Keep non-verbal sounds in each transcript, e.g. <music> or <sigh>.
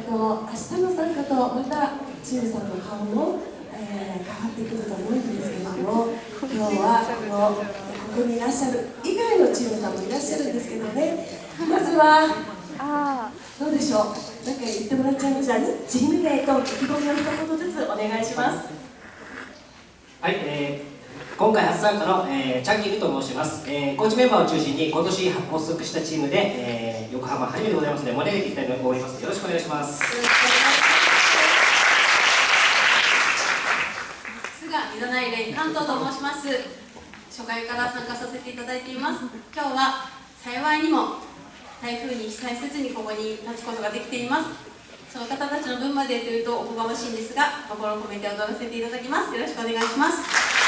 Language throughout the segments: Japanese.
と明日の参加とまたチームさんの顔も、えー、変わってくると思うんですけれども今日はこのここにいらっしゃる以外のチームさんもいらっしゃるんですけどね。まずはどうでしょう？何か言ってもらっちゃいますかチーム名と意気込みを一言ずつお願いします。はい、えー、今回初参加の、えー、チャンキルと申します、えー、コーチメンバーを中心に今年発足したチームで、えー、横浜初めてございますので盛り上げていきたいと思います。よろしくお願いします。菅井戸内連関東と申します。初回から参加させていただいています。今日は幸いにも台風に被災せずにここに立つことができています。その方たちの分までというとおこがましいんですが心を込めて踊らせていただきます。よろしくお願いします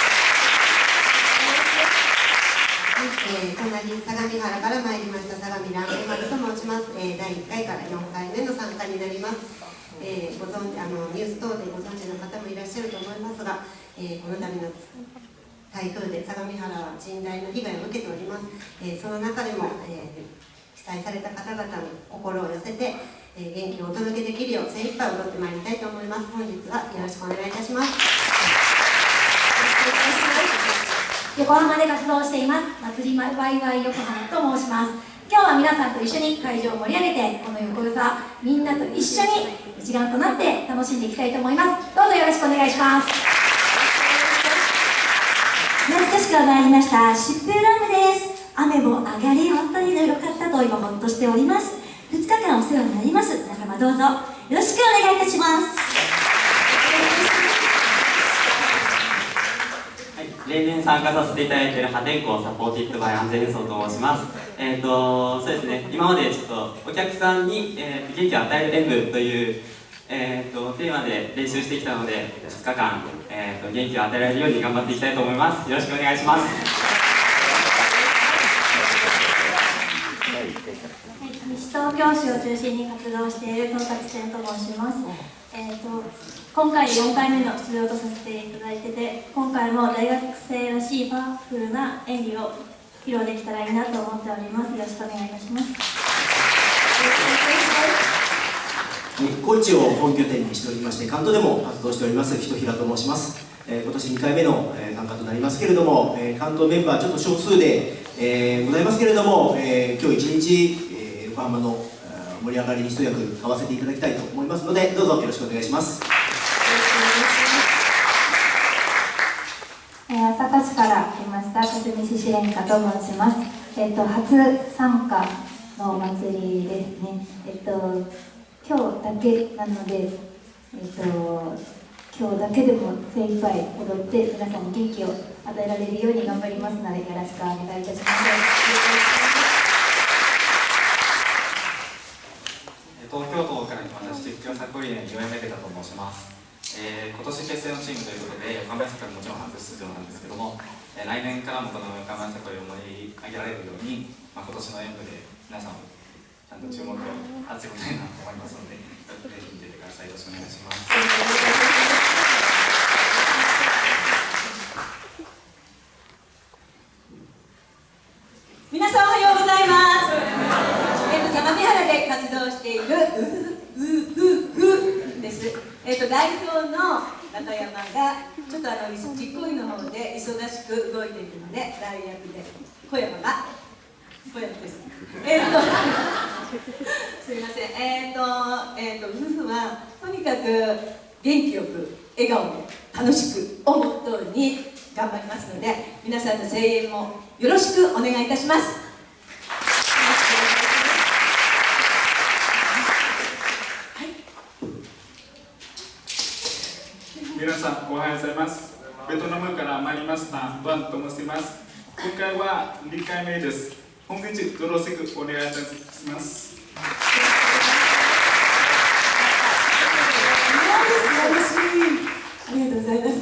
はい、えー、隣相模原から参りました相模ランペマルと申します、えー、第1回から4回目の参加になります、えー、ご存あのニュース等でご存知の方もいらっしゃると思いますが、えー、この度の台風で相模原は甚大な被害を受けております、えー、その中でも、えー、被災された方々に心を寄せてえ元気をお届けできるよう精一杯踊ってまいりたいと思います。本日はよろしくお願いいたします。横浜で活動しています。祭りワイワイ横浜と申します。今日は皆さんと一緒に会場を盛り上げてこの横座みんなと一緒に一丸となって楽しんでいきたいと思います。どうぞよろしくお願いします。懐かしくは参りました。疾風ラムです。雨も上がり本当に良かったと今ほっとしております。2日間お世話になります。皆様どうぞよろしくお願いいたしますはい、例年参加させていただいている破天荒サポーティッドバイ安全輸送と申します。えっ、ー、とそうですね。今までちょっとお客さんに、えー、元気を与える演舞というえーと、テーマで練習してきたので2日間、えーと元気を与えられるように頑張っていきたいと思います。よろしくお願いします。東京市を中心に活動している統括店と申します、えーと、今回4回目の出場とさせていただいてて今回も大学生らしいパワフルな演技を披露できたらいいなと思っております。よろしくお願いいたします。高知を本拠点にしておりまして関東でも活動しております人平と申します、えー、今年2回目の、えー、参加となりますけれども、えー、関東メンバーちょっと少数で、えー、ございますけれども、えー、今日一日横浜の盛り上がりに一役買わせていただきたいと思いますのでどうぞよろしくお願いします。え、朝霞市から来ました勝見支援課と申します。えっ、ー、と初参加のお祭りですね。えっ、ー、と今日だけなのでえっ、と今日だけでも精一杯踊って皆さんに元気を与えられるように頑張りますのでよろしくお願いいたします。東京都から来ました実況作理念岩井目だと申します、えー、今年結成のチームということで横浜サコもちろん初出場なんですけども、えー、来年からもこの横浜サコを盛り上げられるように、まあ、今年の演舞で皆さんちゃんと注目を集めたいなと思いますのでぜひ見ててください。よろしくお願いします。皆さんおはようございます。相模原で活動しているううううです、えーと、代表の中山がちょっとあの実行委員の方で忙しく動いているので代役で小山が小山です。えっ、と <laughs> すみません。えっ、ー、とえっ、ー、と夫婦はとにかく元気よく笑顔で楽しくをモットーに頑張りますので皆さんの声援もよろしくお願いいたします。皆さんおはようございます。ベトナムから参りましたドアンと申します。今回は2回目です。本日よろしくお願いいたします。ありがとうございます。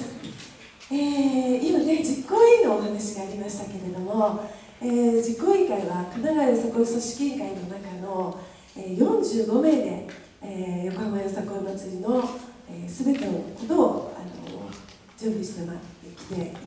えー、今ね実行委員のお話がありましたけれども、えー、実行委員会は神奈川よさこい組織委員会の中の、えー、45名で、えー、横浜よさこい祭りの、えー、てのことを準備してきて。